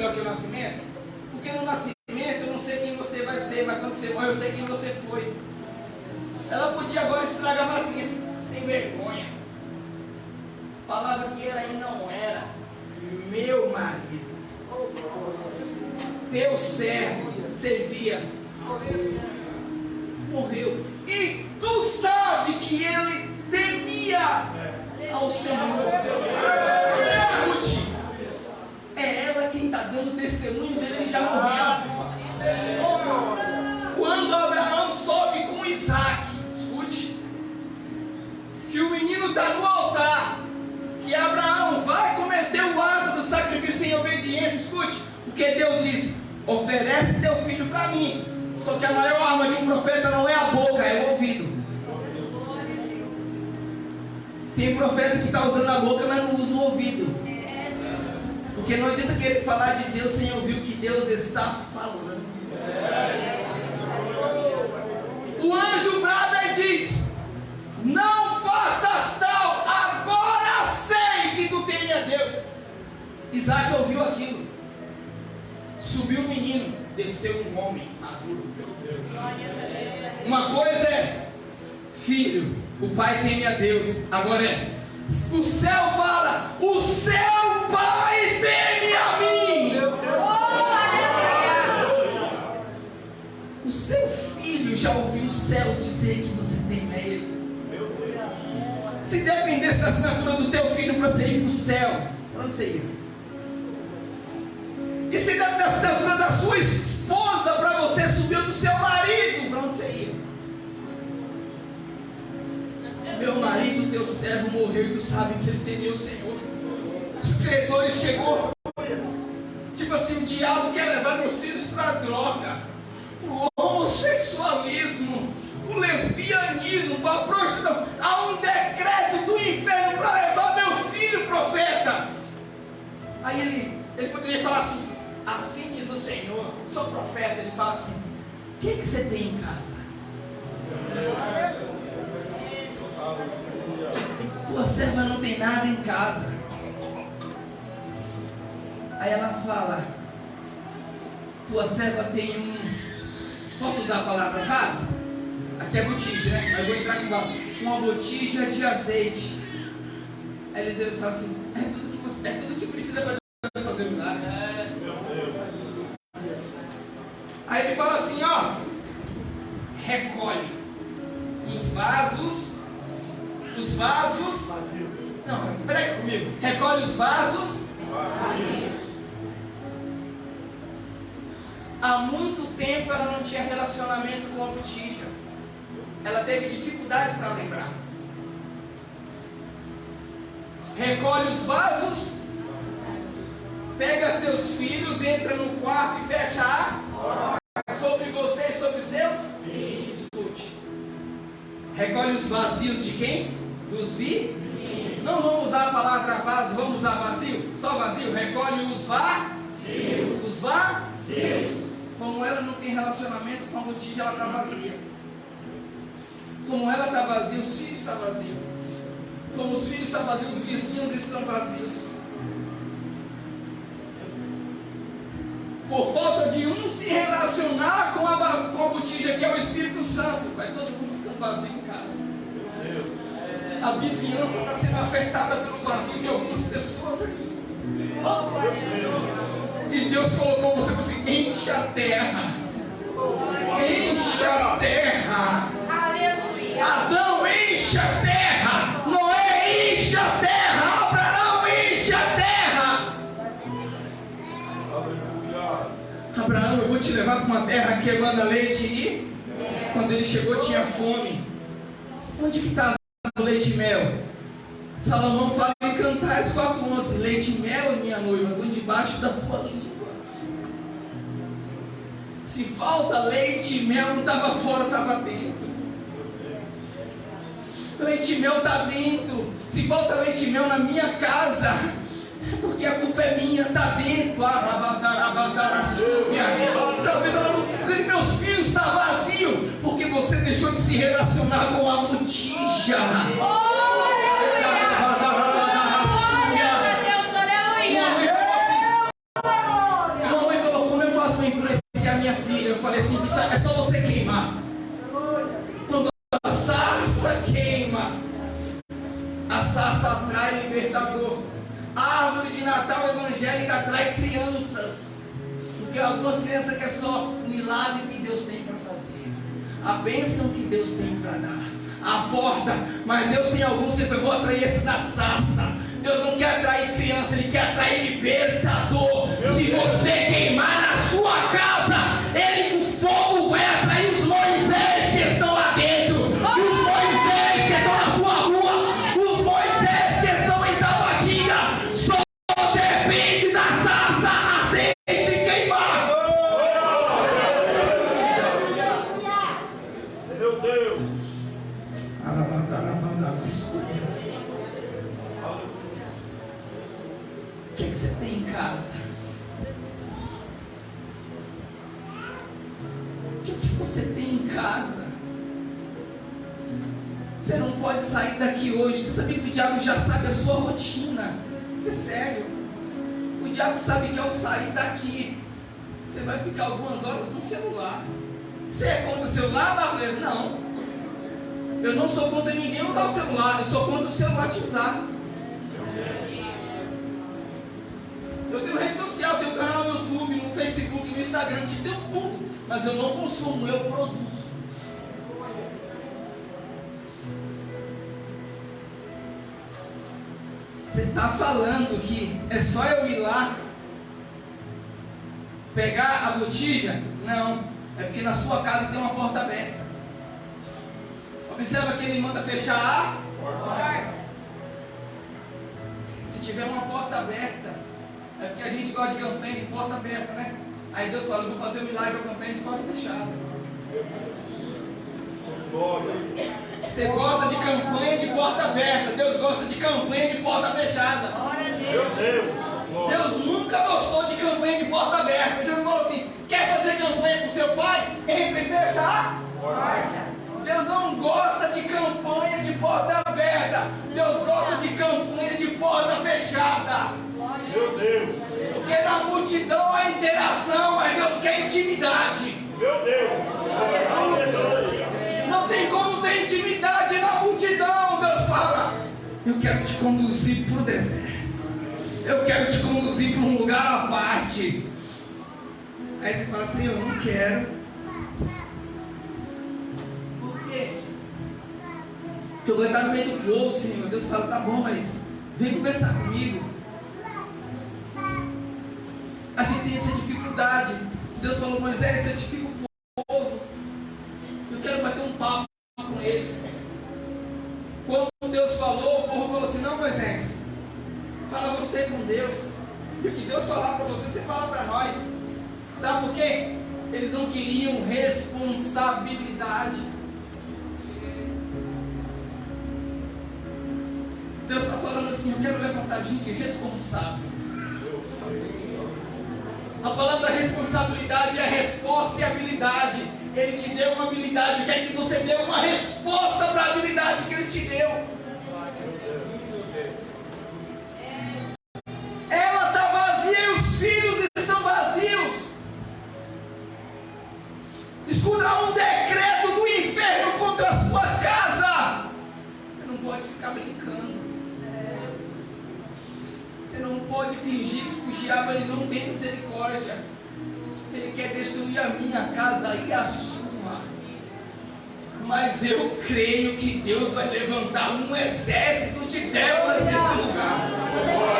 melhor que o nascimento? Porque no nascimento eu não sei quem você vai ser, mas quando você morre eu sei quem você foi. Ela podia agora assinatura do teu filho para você ir para o céu, para onde você ia? E se dependesse da assinatura da sua esposa para você subir do seu marido, para onde você ia? Meu marido, teu servo morreu e tu sabe que ele temia o Senhor. Os credores chegou. Serva tem um. Posso usar a palavra vaso? Aqui é botija, né? Mas vou entrar com vaso. Uma botija de azeite. Aí Eliseu fala assim, é tudo que, você, é tudo que precisa para fazer o milagre. Aí ele fala assim, ó, recolhe os vasos os vasos. Não, peraí comigo. Recolhe os vasos. Há muito tempo ela não tinha relacionamento com a botija. Ela teve dificuldade para lembrar. Recolhe os vasos. Pega seus filhos, entra no quarto e fecha a sobre você e sobre seus? Sim. Escute. Recolhe os vazios de quem? dos vizinhos. Não vamos usar a palavra vaso, vamos usar vazio? Só vazio? Recolhe os vazios. Os vazios. Como ela não tem relacionamento com a botija, ela está vazia. Como ela está vazia, os filhos estão vazios. Como os filhos estão vazios, os vizinhos estão vazios. Por falta de um se relacionar com a, com a botija, que é o Espírito Santo, vai todo mundo ficando vazio em casa. A vizinhança está sendo afetada pelo vazio de algumas pessoas aqui. E Deus colocou você para assim, enche a terra. Enche a terra. Adão, enche a terra. Noé, enche a terra. Abraão, enche a terra. Abraão, eu vou te levar para uma terra que manda leite e quando ele chegou tinha fome. Onde que estava o leite e mel? Salomão fala em Cantares 4.11 Leite e mel, minha noiva, estão debaixo da tua língua. Se falta leite e mel, não estava fora, estava dentro. Leite e mel está dentro. Se falta leite e mel na minha casa, porque a culpa é minha, está dentro. Talvez meus filhos está vazio, porque você deixou de se relacionar com a botija. Isso atrai crianças. Porque algumas crianças querem só o milagre que Deus tem para fazer. A bênção que Deus tem para dar. A porta. Mas Deus tem alguns que eu vou atrair esse da sarça. Deus não quer atrair criança, Ele quer atrair libertador. Se você queimar que, que você tem em casa? O que, que você tem em casa? Você não pode sair daqui hoje. Você sabia que o diabo já sabe a sua rotina? Isso é sério. O diabo sabe que ao sair daqui, você vai ficar algumas horas no celular. Você é contra o celular, brasileiro? Não. Eu não sou contra ninguém usar o celular, eu sou contra o celular te usar. Mas eu não consumo, eu produzo. Você está falando que é só eu ir lá pegar a botija? Não. É porque na sua casa tem uma porta aberta. Observa que ele manda fechar a Se tiver uma porta aberta, é porque a gente gosta de campanha de porta aberta, né? Aí Deus fala, eu vou fazer um milagre com campanha de porta fechada. Você gosta de campanha de porta aberta, Deus gosta de campanha de porta fechada. Meu Deus. Deus nunca gostou de campanha de porta aberta. Jesus falou assim: quer fazer campanha com seu pai? Entra e fecha a Deus não gosta de campanha de porta aberta. Deus gosta de campanha de porta fechada. Meu Deus. Porque na multidão há interação, mas Deus quer intimidade. Meu Deus. Não tem como ter intimidade na multidão. Deus fala: Eu quero te conduzir para o deserto. Eu quero te conduzir para um lugar à parte. Aí você fala assim: Eu não quero. Por quê? Porque eu vou estar no meio do povo, Senhor. Deus fala: Tá bom, mas vem conversar comigo. A gente tem essa dificuldade. Deus falou: Moisés, santifica o povo. Eu quero bater um papo com eles. Quando Deus falou, o povo falou assim: Não, Moisés, fala você com Deus. E o que Deus falar para você, você fala para nós. Sabe por quê? Eles não queriam responsabilidade. Deus está falando assim: Eu quero levantar gente responsável. A palavra responsabilidade é resposta e habilidade. Ele te deu uma habilidade, quer que você dê uma resposta para a habilidade que ele te deu. Ela está vazia e os filhos estão vazios. Escuta um decreto do inferno contra a sua casa. Você não pode ficar brincando. Fingir que o diabo ele não tem misericórdia. Ele quer destruir a minha casa e a sua. Mas eu creio que Deus vai levantar um exército de débora nesse lugar.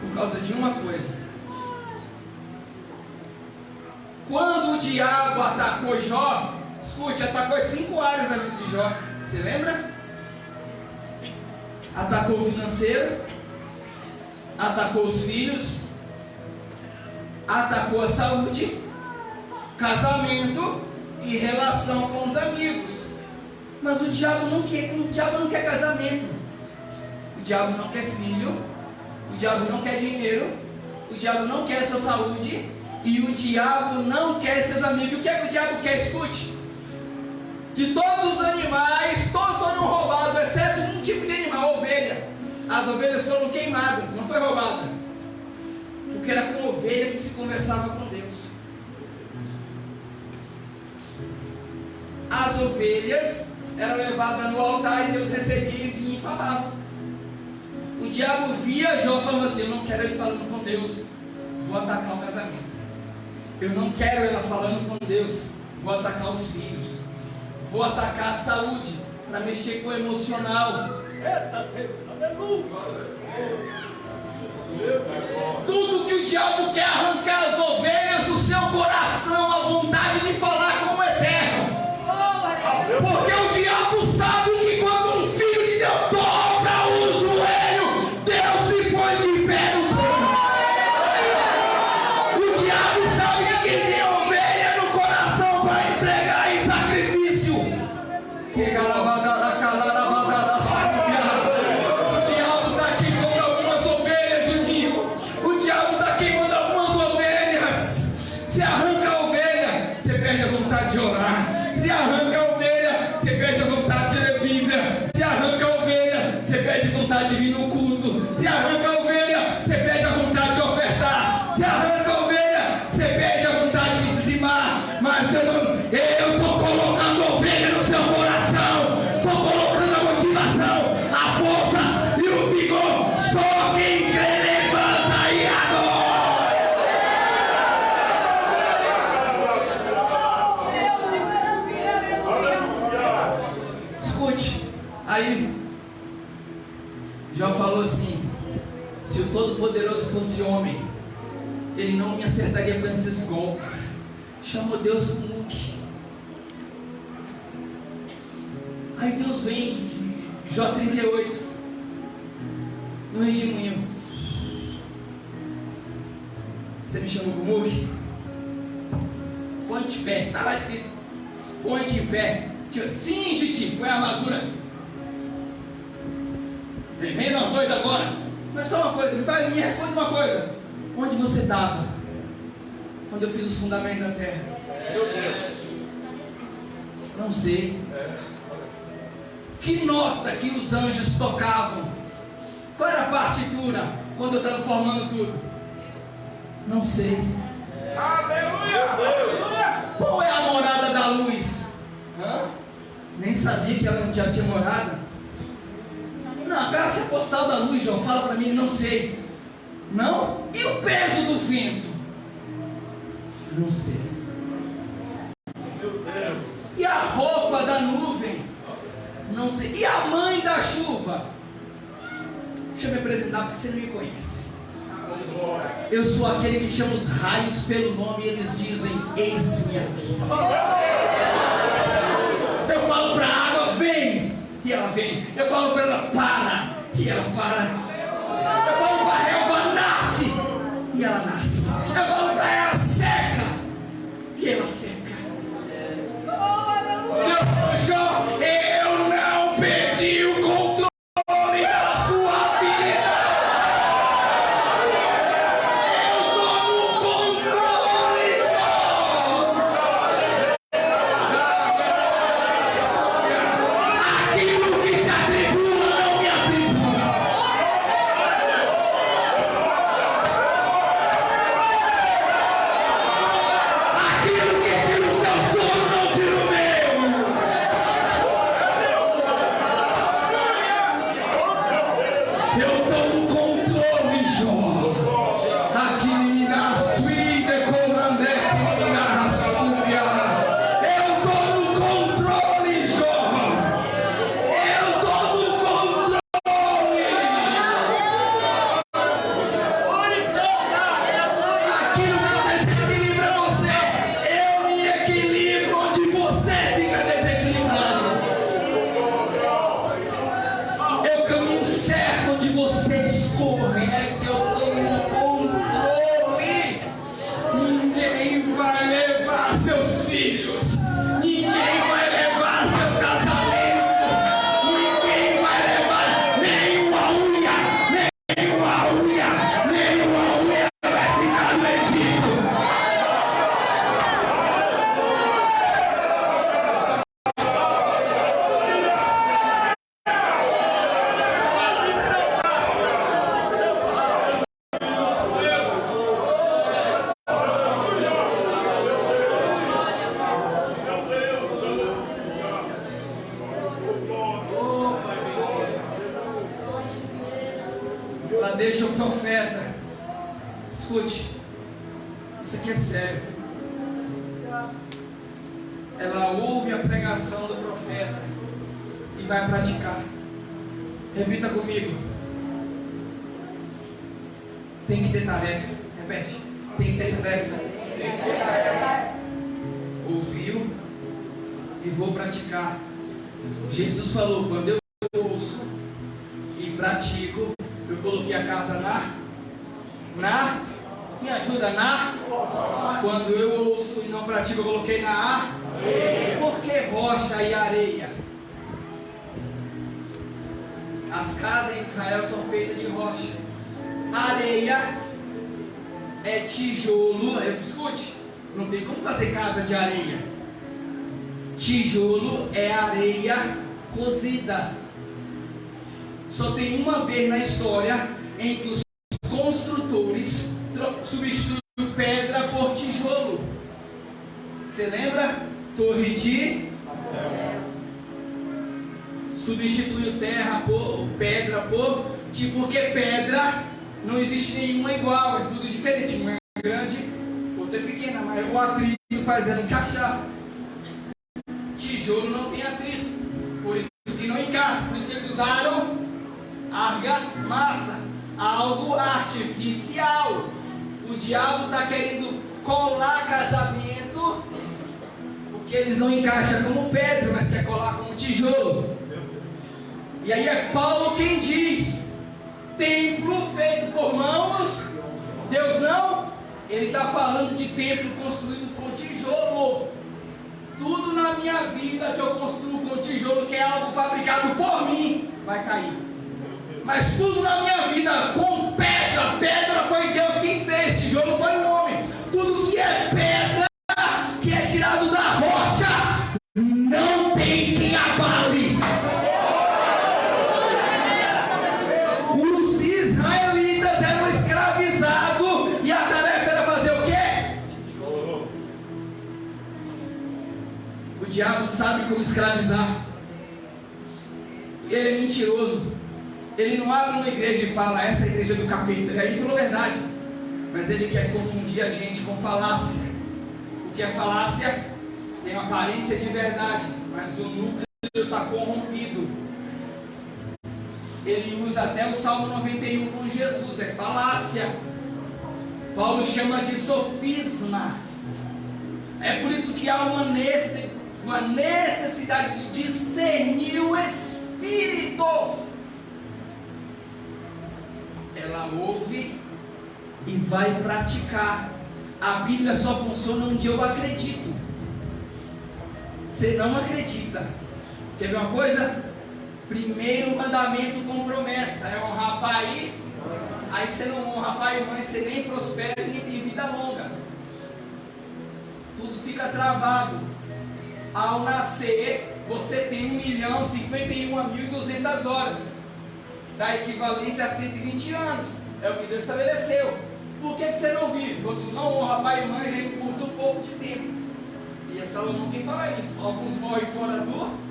Por causa de uma coisa. Quando o diabo atacou Jó, escute, atacou as cinco áreas da vida de Jó. Você lembra? Atacou o financeiro, atacou os filhos, atacou a saúde, casamento e relação com os amigos. Mas o diabo não quer, o diabo não quer casamento. O diabo não quer filho. O diabo não quer dinheiro. O diabo não quer sua saúde. E o diabo não quer seus amigos. O que é que o diabo quer? Escute. De todos os animais, todos foram roubados, exceto um tipo de animal, ovelha. As ovelhas foram queimadas, não foi roubada. Porque era com ovelha que se conversava com Deus. As ovelhas eram levadas no altar e Deus recebia e vinha e falava. O diabo via Jó falando assim: Eu não quero ele falando com Deus, vou atacar o casamento. Eu não quero ela falando com Deus, vou atacar os filhos. Vou atacar a saúde, para mexer com o emocional. Tudo que o diabo quer arrancar as ovelhas do seu coração, ovelha, você perde a vontade de vir no culto. Chamou Deus para um muque. Aí Deus vem, Jó 38, no redemoinho. Você me chamou para o muque? Põe de pé, está lá escrito. Põe de pé. Cinge-te, põe a armadura. Nós dois agora. Mas só uma coisa, me, faz, me responde uma coisa. Onde você estava? Quando eu fiz os fundamentos da terra? Meu Deus. Não sei. Que nota que os anjos tocavam? Qual era a partitura quando eu estava formando tudo? Não sei. Aleluia. Deus. Qual é a morada da luz? Hã? Nem sabia que ela já tinha morada. Não, a caixa postal da luz, João, fala para mim, não sei. Não? E o peso do vento? Deus. E a roupa da nuvem? Não sei. E a mãe da chuva? Deixa eu me apresentar porque você não me conhece. Eu sou aquele que chama os raios pelo nome e eles dizem: Eis-me aqui. Eu falo para a água: Vem, e ela vem. Eu falo para ela: Para, e ela para. Eu falo para a relva: Nasce, e ela nasce. Eu falo Jesus falou: quando eu ouço e pratico, eu coloquei a casa na. Na. Me ajuda na. Quando eu ouço e não pratico, eu coloquei na A. Por que rocha e areia? As casas em Israel são feitas de rocha. Areia é tijolo. Escute, não tem como fazer casa de areia. Tijolo é areia cozida. Só tem uma vez na história em que os construtores substituem pedra por tijolo. Você lembra? Torre de substituiu terra por pedra por tipo porque pedra não existe nenhuma igual, é tudo diferente. Uma é grande, outra é pequena, mas o atrito faz ela encaixar. Tijolo não tem atrito, por isso que não encaixa, por isso que eles usaram argamassa, algo artificial. O diabo está querendo colar casamento, porque eles não encaixam como pedra, mas quer colar como tijolo. E aí é Paulo quem diz: templo feito por mãos, Deus não. Ele está falando de templo construído com tijolo. Tudo na minha vida que eu construo com tijolo, que é algo fabricado por mim, vai cair. Mas tudo na minha vida com pedra, pedra foi Deus como escravizar. Ele é mentiroso. Ele não abre uma igreja e fala, essa é a igreja do capeta. Aí falou verdade. Mas ele quer confundir a gente com falácia. O que é falácia? Tem aparência de verdade, mas o núcleo está corrompido. Ele usa até o Salmo 91 com Jesus, é falácia. Paulo chama de sofisma. É por isso que há uma, nesse- uma necessidade de discernir o Espírito. Ela ouve e vai praticar. A Bíblia só funciona onde eu acredito. Você não acredita. Quer ver uma coisa? Primeiro mandamento com promessa é honrar pai. Aí você não honra pai e mãe, você nem prospera e nem tem vida longa. Tudo fica travado. Ao nascer, você tem 1 milhão 51 mil e 200 horas. Dá equivalente a 120 anos. É o que Deus estabeleceu. Por que, que você não vive? Quando não honra pai e mãe, a gente curta um pouco de tempo. E é Salomão quem fala isso. Alguns morrem fora do.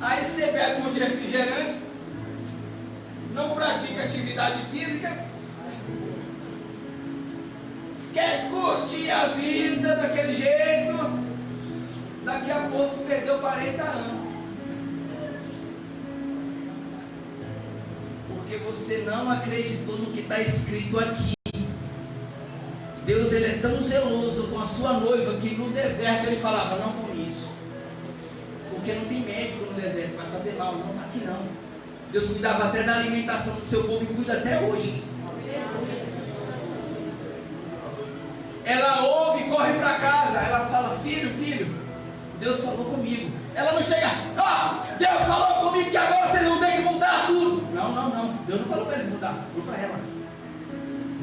Aí você bebe um refrigerante, não pratica atividade física, curtir a vida daquele jeito, daqui a pouco perdeu 40 anos. Porque você não acreditou no que está escrito aqui. Deus ele é tão zeloso com a sua noiva que no deserto ele falava, não com isso. Porque não tem médico no deserto, vai fazer mal, não aqui não. Deus cuidava até da alimentação do seu povo e cuida até hoje. Ela ouve e corre para casa. Ela fala: Filho, filho, Deus falou comigo. Ela não chega, oh, Deus falou comigo que agora vocês não têm que mudar tudo. Não, não, não. Deus não falou para eles mudar, falou para ela.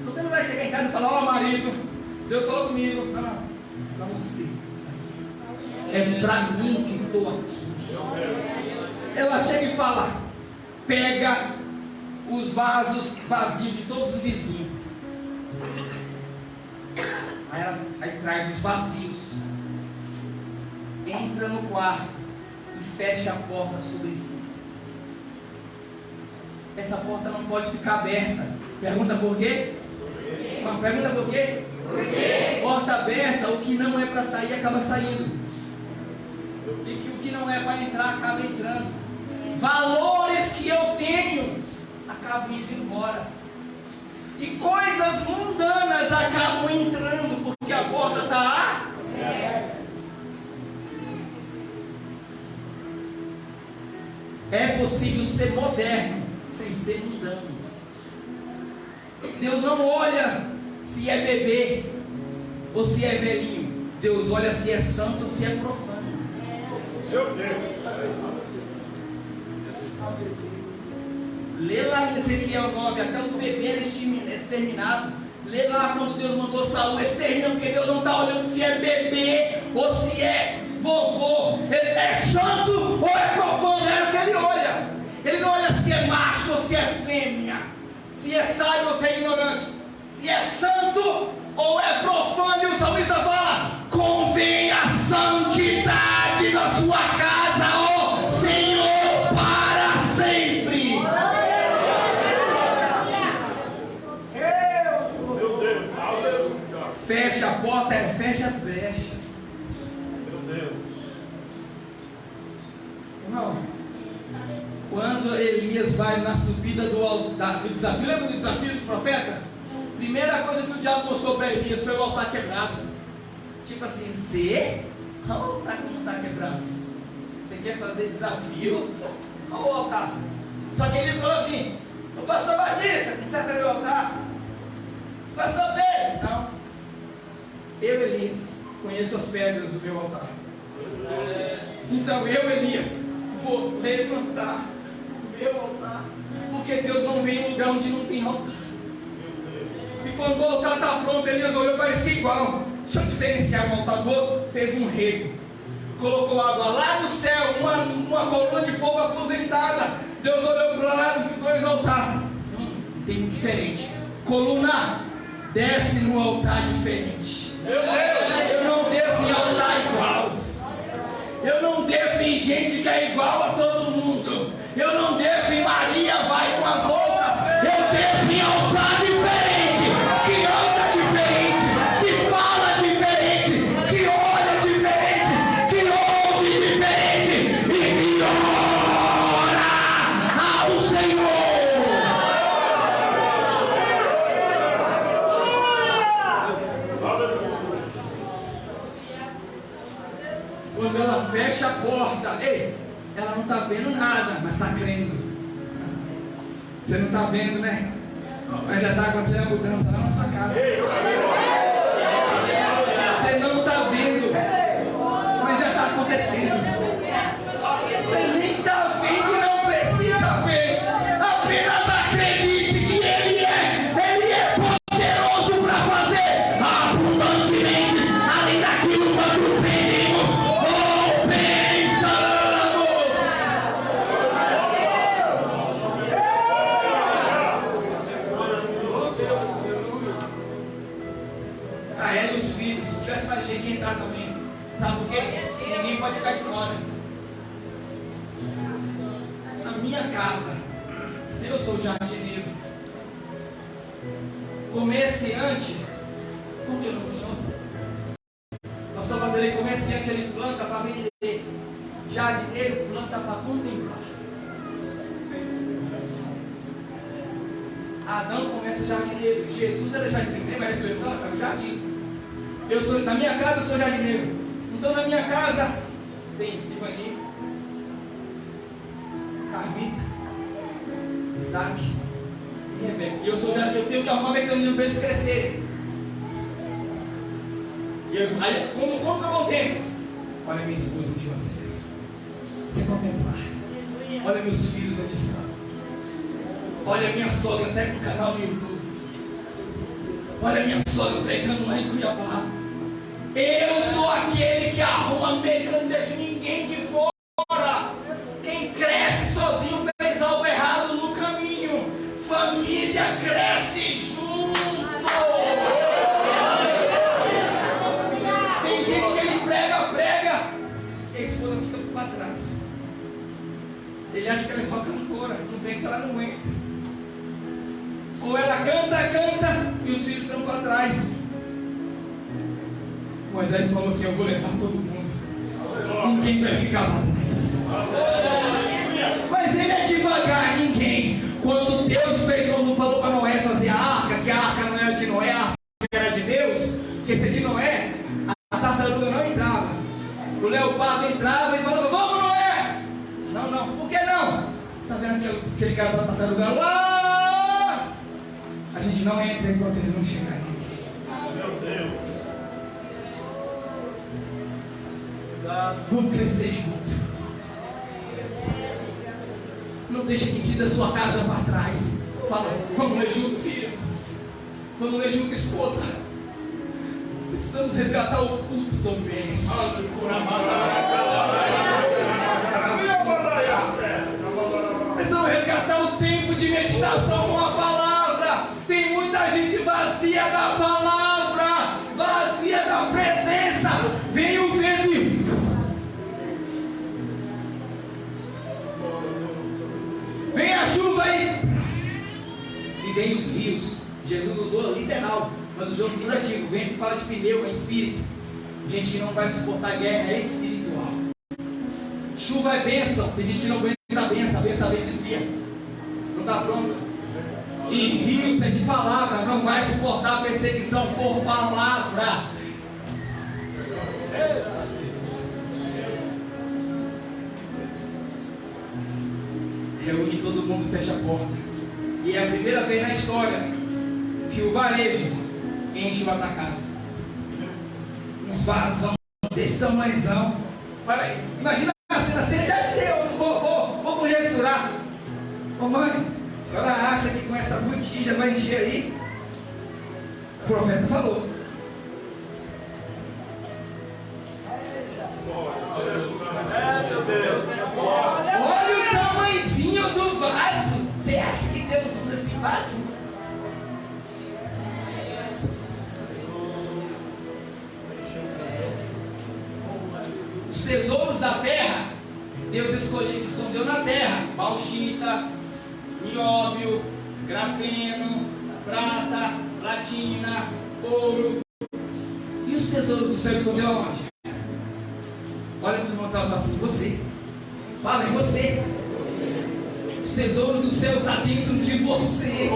Você não vai chegar em casa e falar, ó oh, marido, Deus falou comigo. Não, não. Para você. É para mim que estou aqui. Ela chega e fala, pega os vasos vazios de todos os vizinhos. Traz os vazios. Entra no quarto e fecha a porta sobre si. Essa porta não pode ficar aberta. Pergunta por quê? Uma pergunta por quê? Por quê? Porta aberta, o que não é para sair acaba saindo. E que o que não é para entrar acaba entrando. Valores que eu tenho acabam indo embora. E coisas mundanas acabam entrando porque a porta está aberta. É possível ser moderno sem ser mundano. Deus não olha se é bebê ou se é velhinho. Deus olha se é santo ou se é profano. Meu Deus. Lê lá em Ezequiel 9, até os bebês exterminados. Lê lá quando Deus mandou Saul exterminar, porque Deus não está olhando se é bebê ou se é vovô. Ele é santo ou é profano, é o que ele olha. Ele não olha se é macho ou se é fêmea, se é sábio ou se é ignorante, se é santo ou é profano. E o salmista fala: convém a santidade na sua casa, Fecha a porta, é, fecha as brechas. Meu Deus. Irmão, quando Elias vai na subida do, altar, do desafio, lembra do desafio dos profetas? Primeira coisa que o diabo mostrou para Elias foi o altar quebrado. Tipo assim, você? Olha o altar que não está quebrado. Você quer fazer desafio? Olha o altar. Só que Elias falou assim: O pastor Batista, conserta meu altar. Pastor Pedro, não. Eu, Elias, conheço as pedras do meu altar. Então eu, Elias, vou levantar o meu altar. Porque Deus não vem em lugar onde não tem altar. E quando o altar está pronto, Elias olhou, parecia igual. Deixa eu diferenciar um altar do outro. Fez um rego. Colocou água lá no céu, uma, uma coluna de fogo aposentada. Deus olhou para lá e dois altares. Hum, tem um diferente. Coluna, desce no altar diferente. Eu não desço em altar igual. Eu não desço em gente que é igual a todo mundo. Eu não desço em Maria, Quando ela fecha a porta, ei, ela não está vendo nada, mas está crendo. Você não está vendo, né? Mas já está acontecendo a mudança lá na sua casa. Você não está vendo, mas já está acontecendo. Arrumar um mecanismo para eles crescerem. E eu, aí, como, como que eu contemplo? Olha minha esposa de você. Você contemplar. Olha meus filhos onde estão. Olha minha sogra até pro canal no YouTube. Olha minha sogra pregando lá em Cuiabá. Eu sou aquele que arruma mecanismo, deixa ninguém de fora. Ou ela canta, canta, e os filhos estão para trás. Moisés falou assim: Eu vou levar todo mundo. Ninguém vai ficar para trás. Mas ele é devagar, ninguém. Quando Deus fez, quando falou para Noé fazer a arca, que a arca não era de Noé, a arca era de Deus, porque se é de Noé, a tartaruga não entrava. O leopardo entrava e falava: Vamos, Noé! Não, não, por que não? Está vendo aquele, aquele caso da tartaruga lá? Gente não entra enquanto eles não chegarem. Meu Deus. Vamos crescer junto. Não deixe ninguém da sua casa para trás. Fala, vamos ler junto, filho. Vamos ler junto, esposa. Precisamos resgatar o culto doméstico. Precisamos resgatar o tempo de meditação vem os rios. Jesus usou literal, mas usou figurativo. Vento fala de pneu, é espírito. Gente que não vai suportar guerra é espiritual. Chuva é bênção. Tem gente que não aguenta a bênção. A bênção vem desvia. Não está pronto. E rios é de palavra. Não vai suportar perseguição por palavra. reúne todo mundo, fecha a porta. E é a primeira vez na história que o varejo enche o atacado. Uns varazão desse tamanhozão. Imagina a cena, você deve ter, eu vou, vou, vou conjecturar. Ô mãe, a senhora acha que com essa botija vai encher aí? O profeta falou. Vaso? Os tesouros da terra, Deus escolheu, escondeu na terra. Bauxita, nióbio, grafeno, prata, platina, ouro. E os tesouros do céu escondeu aonde? Olha para o irmão estava assim, você. Fala em você. Os tesouros do céu estão dentro de você.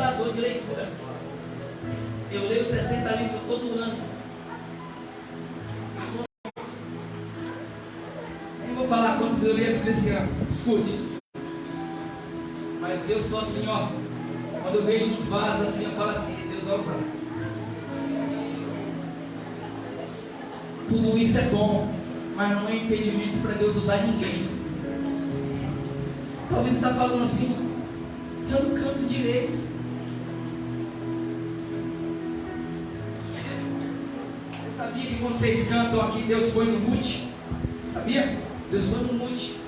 Triturador de leitura. Eu leio 60 livros todo ano. Nem vou falar quantos eu leio nesse ano. Escute. Mas eu sou assim, ó. Quando eu vejo uns vasos assim, eu falo assim, Deus pra mim. Tudo isso é bom, mas não é impedimento para Deus usar ninguém. Talvez você está falando assim, eu não canto direito. Sabia que quando vocês cantam aqui, Deus põe no mute? Sabia? Deus põe no mute.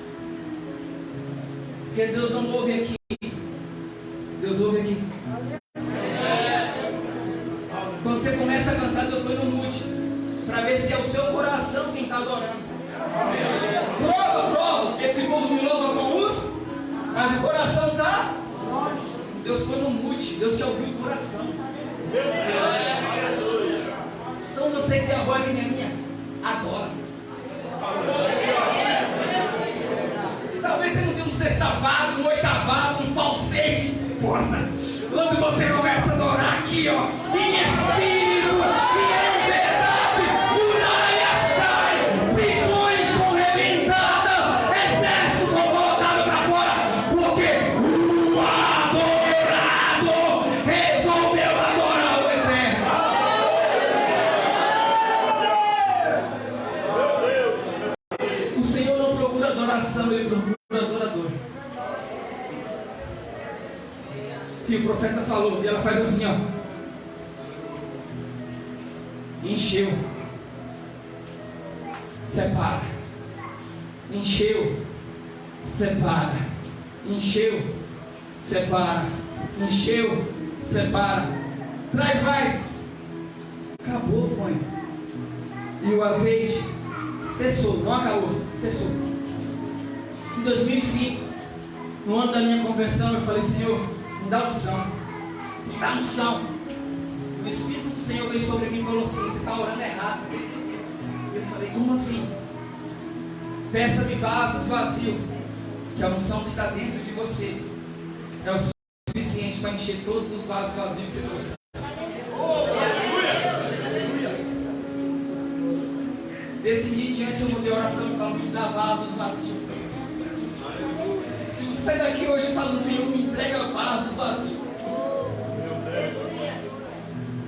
Porque Deus não ouve aqui. Separa. Encheu. Separa. Encheu. Separa. Traz mais. Acabou, põe. E o azeite cessou, não acabou, cessou. Em 2005, no ano da minha conversão, eu falei, Senhor, me dá unção, me dá unção. O Espírito do Senhor veio sobre mim e falou assim, você está orando errado. Eu falei, como assim? Peça-me vasos vazios, que a unção que está dentro de você é o suficiente para encher todos os vasos vazios que você trouxe. Desse dia em diante eu mudei a oração e falo, me dá vasos vazios. Se você sair daqui hoje falando, Senhor, me entrega vasos vazios.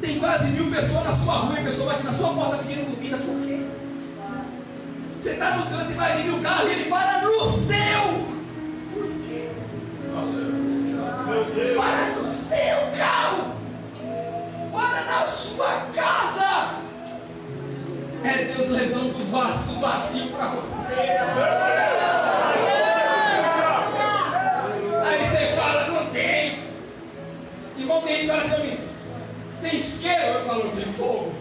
Tem quase mil pessoas na sua rua e a pessoa bate na sua porta pedindo comida, por quê? Você está no canto e vai vir o carro e ele para no seu. Sua casa. É Deus levando o vaso vazio para você. Aí você fala, não tem. Igual tem gente fala assim, tem isqueiro? Eu falo, tem fogo.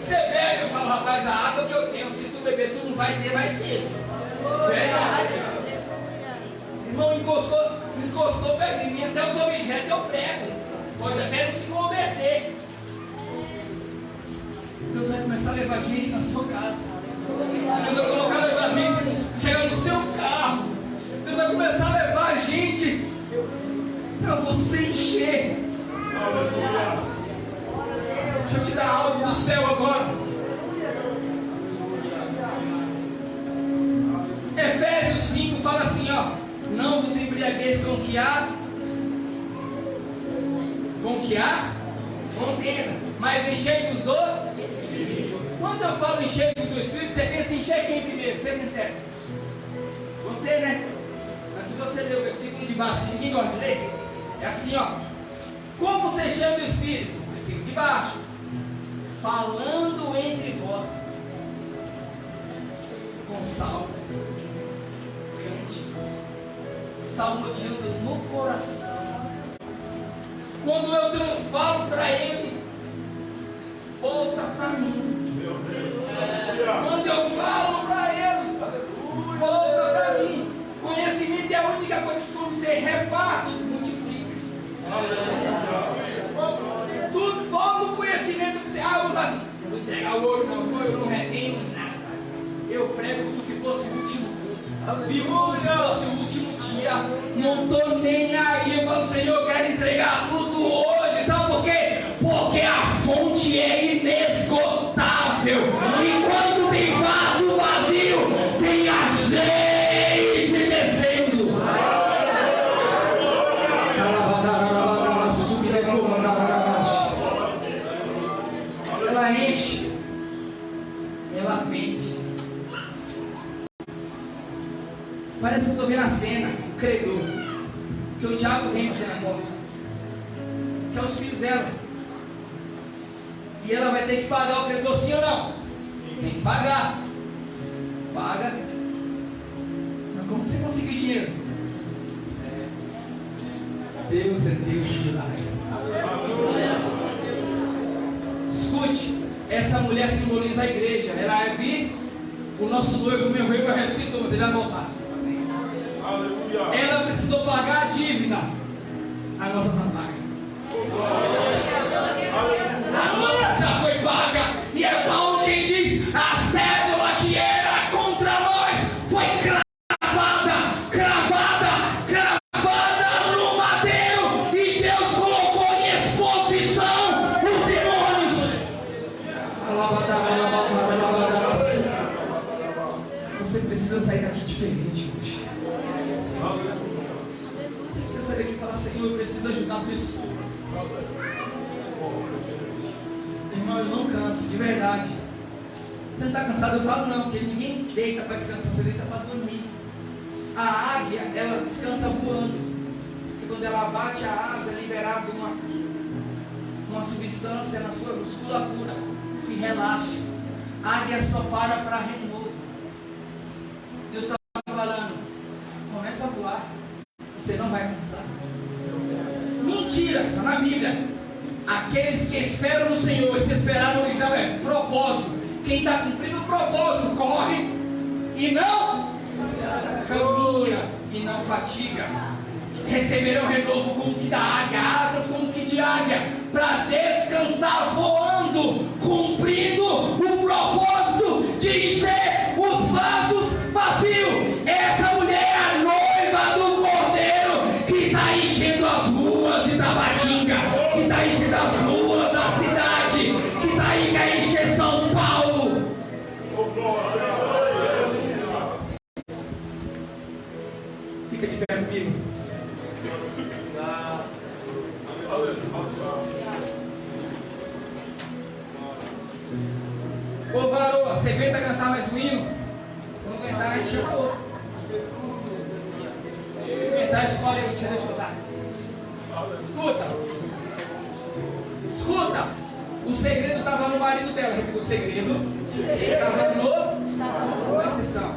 Você bebe, eu falo, rapaz, a água que eu tenho, se tu beber, tu não vai ter mais cedo. Verdade. Irmão, encostou, encostou perto de mim, até os objetos eu prego. Pode até não se converter. Deus vai começar a levar gente na sua casa. Deus vai colocar a levar gente, chegar no seu carro. Deus vai começar a levar gente para você encher. Deixa eu te dar algo do céu agora. Efésios 5 fala assim, ó. Não vos embriagueis com que há. Que há? Contenda. Mas enchei-vos do. Quando eu falo enchei-vos do Espírito, você pensa em encher quem primeiro? Seja sincero. Você, né? Mas se você ler o versículo de baixo, ninguém gosta de ler. É assim, ó. Como você chama o Espírito? Versículo de baixo. Falando entre vós. Com salmos, cânticos, salmodiando no coração. Quando eu falo para ele, volta para mim. Quando eu falo para ele, volta para mim. Conhecimento é a única coisa que você reparte, multiplica. Tudo, todo conhecimento que você. Ah, vou, eu vou entregar o ouro, não, eu não retenho nada. Eu prego como se fosse se fosse o último dia. Não estou nem aí. Eu falo, Senhor, eu quero entregar tudo hoje. Sabe por quê? Porque a fonte é inesgotável. Parece que eu estou vendo a cena, o credor, que o diabo vem bater na porta, que é os filhos dela. E ela vai ter que pagar o credor, sim ou não? Tem que pagar. Paga. Mas como você conseguiu dinheiro? É. Deus é Deus de milagre. Escute, essa mulher simboliza a igreja. Ela é vir, o nosso noivo morreu e ressuscitou, mas ele vai voltar. Diferente hoje. Você precisa sair daqui e falar, Senhor, eu preciso ajudar pessoas. Irmão, eu não canso, de verdade. Você está cansado? Eu falo não, porque ninguém deita para descansar, você deita para dormir. A águia, ela descansa voando. E quando ela bate a asa, é liberado uma, uma substância na sua musculatura que relaxa. A águia só para para renovo. Aqueles que esperam no Senhor, esse esperar no original é propósito. Quem está cumprindo o propósito corre e não caminha e não fatiga. Receberão renovo como que da águia, asas como que de águia, para descansar voando, você aguenta cantar mais um hino? Quando aguentar, a gente chama outro. Se aguentar, escolhe aí, deixa eu dar. Escuta. Escuta. O segredo estava no marido dela. Repita o segredo. Estava no. Presta atenção.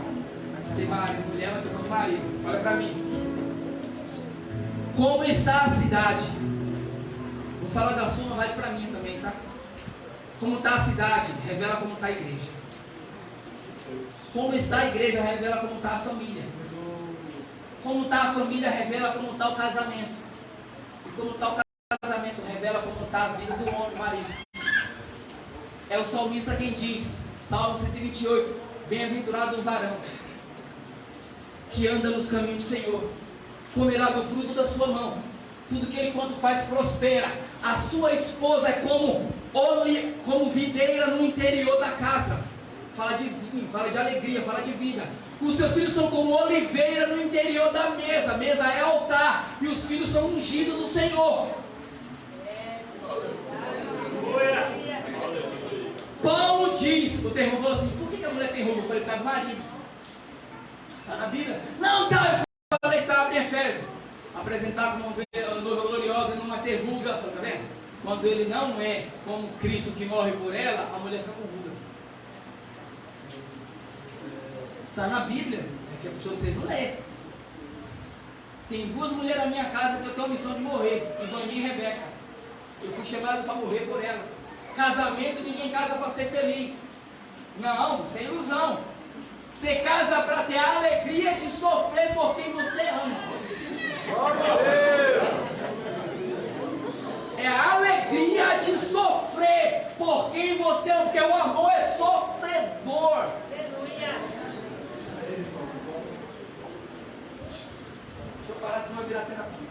Aqui tem marido, mulher, mas tem marido. Olha para mim. Como está a cidade? Vou falar da sua, mas vale para mim também, tá? Como está a cidade, revela como está a igreja. Como está a igreja, revela como está a família. Como está a família, revela como está o casamento. E como está o casamento, revela como está a vida do homem, marido. É o salmista quem diz, Salmo 128, Bem-aventurado o varão que anda nos caminhos do Senhor, comerá do fruto da sua mão. Tudo que ele quanto faz prospera. A sua esposa é como, como videira no interior da casa. Fala de vinho, fala de alegria, fala de vida. Os seus filhos são como oliveira no interior da mesa. Mesa é altar. E os filhos são ungidos do Senhor. Paulo diz, o termo falou assim, por que, a mulher tem roubo? Eu falei, do marido. Está na Bíblia? Não, tá, eu falei, tá, abre Efésios. Apresentar como uma noiva gloriosa, não vai ter ruga, tá? Quando ele não é como Cristo que morre por ela, a mulher fica com ruga. Está na Bíblia. É que a pessoa não lê. Tem duas mulheres na minha casa que eu tenho a missão de morrer, Ivani e Rebeca. Eu fui chamado para morrer por elas. Casamento, ninguém casa para ser feliz. Não, sem ilusão. Você casa para ter a alegria de sofrer por quem você ama. É a alegria de sofrer por quem você ama, porque o amor é sofredor. Deixa eu virar terapia.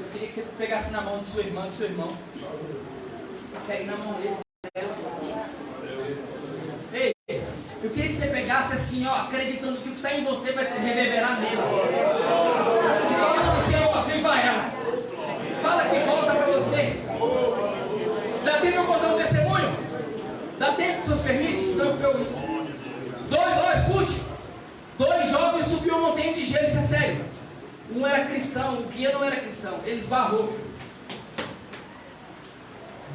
Eu queria que você pegasse na mão de sua irmã, do seu irmão. Pegue na mão dele. Ei, eu queria que você pegasse assim, ó, acreditando que o que está em você vai reverberar nela. E fala assim, Senhor, aviva ela. Fala que volta para você. Dá tempo eu contar um testemunho? Dá tempo, se os permite? Senão eu... Dois, ó, escute. Dois jovens subiu uma montanha de gelo, isso é sério. Um era cristão, o guia não era cristão. Ele esbarrou.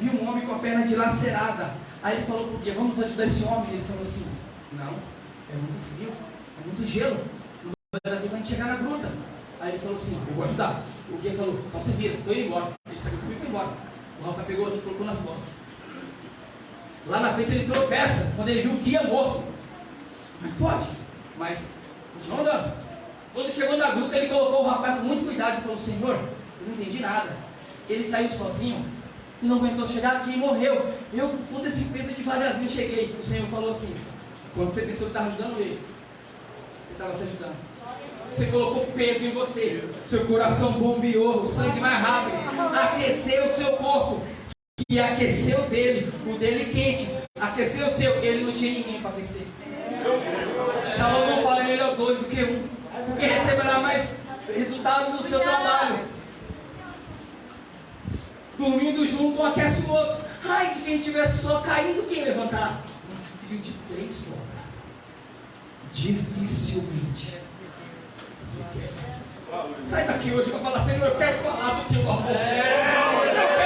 Viu um homem com a perna dilacerada. Aí ele falou para o guia, vamos ajudar esse homem. Ele falou assim, não, é muito frio, é muito gelo. Não vai a chegar na gruta. Aí ele falou assim, eu vou ajudar. O guia falou, então você vira, estou indo embora. Ele saiu e foi embora. O rapaz pegou outro e colocou nas costas. Lá na frente ele tropeça, quando ele viu o guia morto. Mas pode, mas continuou andando. Quando chegou na gruta, ele colocou o rapaz com muito cuidado e falou, Senhor, eu não entendi nada. Ele saiu sozinho e não aguentou chegar aqui e morreu. Eu, com esse peso devagarzinho, cheguei. O Senhor falou assim, quando você pensou que estava ajudando ele, você estava se ajudando. Você colocou peso em você. Seu coração bombeou, o sangue mais rápido. Aqueceu o seu corpo. E aqueceu dele, o dele quente. Aqueceu o seu, ele não tinha ninguém para aquecer. Salomão fala: é melhor dois do que um, porque receberá mais resultado do seu trabalho. Dormindo junto, um aquece o outro. Ai, de quem tivesse só caindo, quem levantar? Um filho de três, pô. Dificilmente. Sai daqui hoje para falar, Senhor, eu quero falar do teu amor.